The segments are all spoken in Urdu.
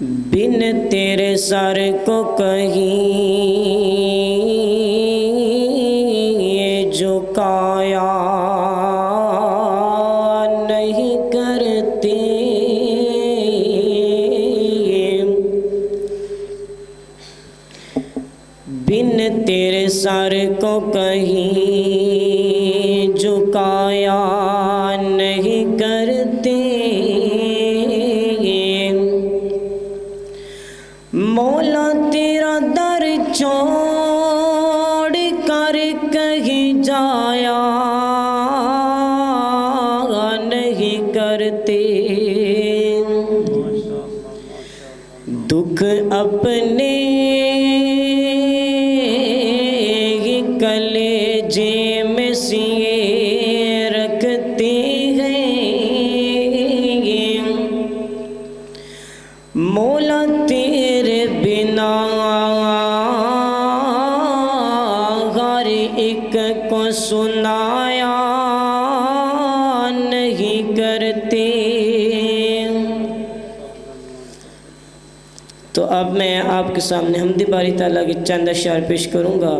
بن تیرے سر کو کہیں جھکایا نہیں کرتے۔ بن تیرے سر کو کہیں جھکایا مولا تیرا در چھوڑ کر کہیں جایا نہیں کرتے دکھ اپنے ہی کلیجے میں سیے رکھتے ہیں مولا تیرے کرتے تو اب میں آپ کے سامنے حمد باری تعالیٰ کی چند اشعار پیش کروں گا۔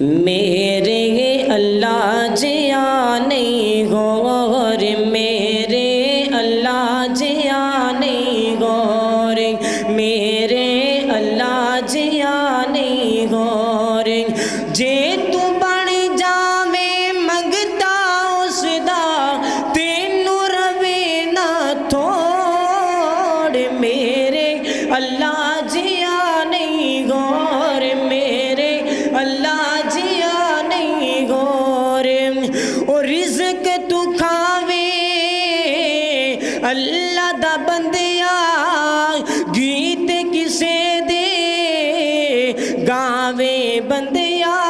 میرے اللہ جیا نہیں غور، میرے اللہ جیا نہیں غور۔ میرے اللہ جیا نہیں غور۔ جے اللہ جیا نہیں غور میرے، اللہ جیا نہیں غور۔ او رزق تو کھاوے، اللہ دا بندیا، گیت کسے دے۔ گاوے بندیا،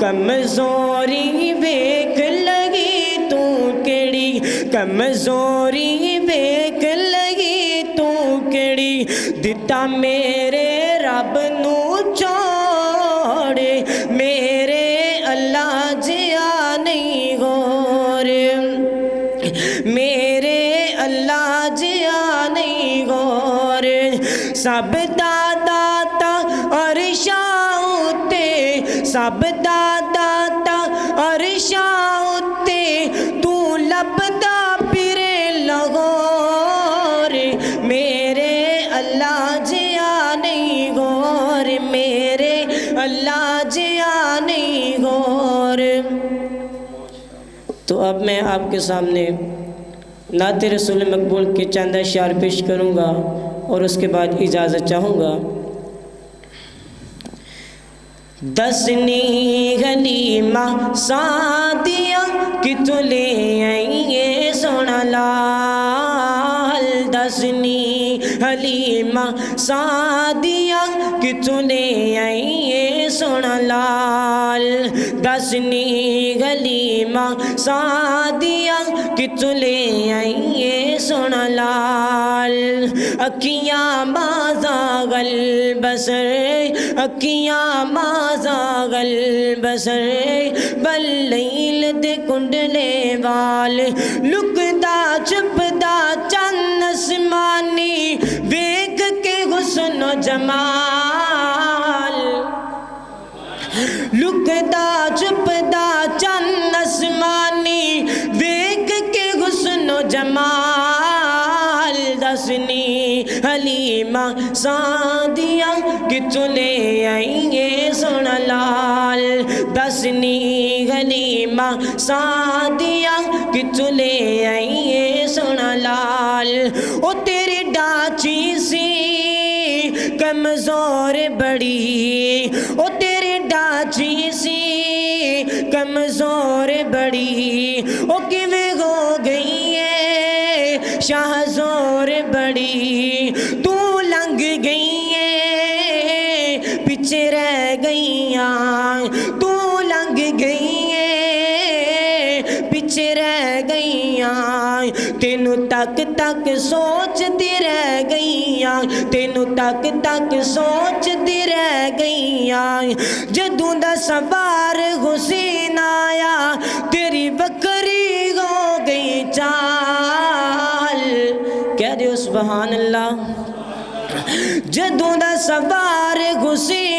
کمزوری ویک لگی تو کیڑی؟ کمزوری میرے رب نو چھوڑے میرے اللہ جیا نہیں غور میرے اللہ جیا نہیں غور سب دادا تا اور شاہتے سب دادا تا اور شاہتے اللہ جیا نہیں، غور میرے، اللہ جیا نہیں، غور۔ تو اب میں آپ کے سامنے نعت رسول مقبول کے چند اشعار پیش کروں گا اور اس کے بعد اجازت چاہوں گا۔ دسنی غلیمہ سادیا کہ تو لے آئیے سونا لال۔ دسنی حلیمہ سادیا کہ تو لے آئیے سونا لال دسنی غلیمہ سادیا کہ تو لے آئیے سونا لال اکیاں بازا گل بسر اکیاں بازا گل بسر بلیل دے کنڈلے وال لکدا چپدا چند اسمانی جمال۔ لکدا چپدا چند اسمانی ویک کے حسن و جمال۔ دسنی حلیمہ سادیا کہ چلے آئیے سن لال۔ دسنی حلیمہ سادیا کہ چلے آئیے سن لال۔ او تیرے ڈاچی سی کمزور بڑی او تیرے ڈاچی سی کمزور بڑی او کیویں ہو گئی ہے؟ شاہ وچ رہ گئیاں۔ تینو تک تک سوچتی رہ گئیاں۔ تینو تک تک سوچتی رہ گئیاں۔ جدوں دا سوار حسین آیا، تیری بکری ہو گئی چال۔ کہہ دیو سبحان اللہ۔ جدوں دا سوار حسین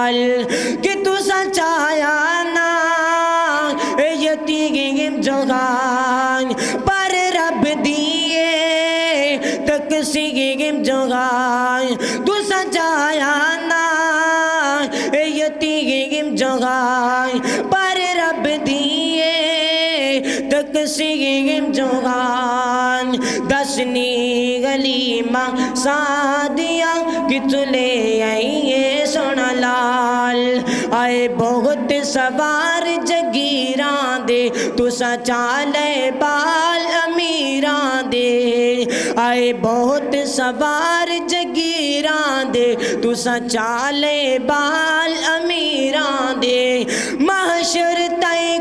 گال کہ تو سچایا نا یتیم جگان پر رب دیے تک سیم جگان تو سچایا نا یتیم جگان پر رب دیے تک سیم جگان دسنی گلی ماں سادیاں کتلے آئیے۔ آئے بہت سوار جگیران دے، تسا چالے بال امیران دے۔ آئے بہت سوار جگیران دے، تسا چالے بال امیران دے۔ محشر تائیں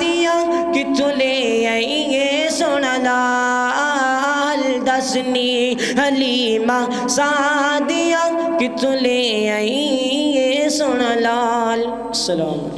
دیاں کیتھو لیے سڑ لال دسنی حلیم سادیاں کیتھ آئیے سن لال سلام